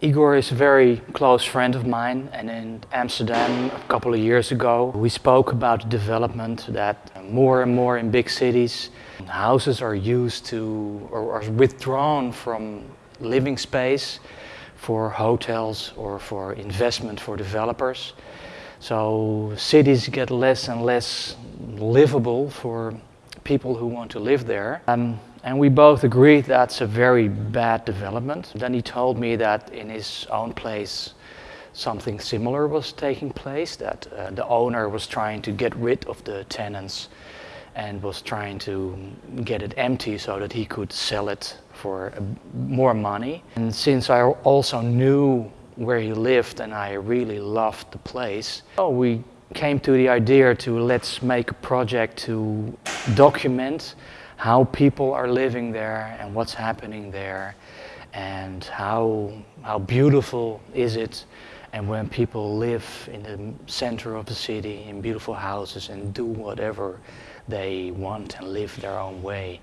Igor is a very close friend of mine and in Amsterdam a couple of years ago we spoke about development that more and more in big cities houses are used to or are withdrawn from living space for hotels or for investment for developers. So cities get less and less livable for people who want to live there. Um, and we both agreed that's a very bad development. Then he told me that in his own place something similar was taking place, that uh, the owner was trying to get rid of the tenants and was trying to get it empty so that he could sell it for uh, more money. And since I also knew where he lived and I really loved the place, so we came to the idea to let's make a project to document how people are living there and what's happening there and how, how beautiful is it and when people live in the center of the city in beautiful houses and do whatever they want and live their own way.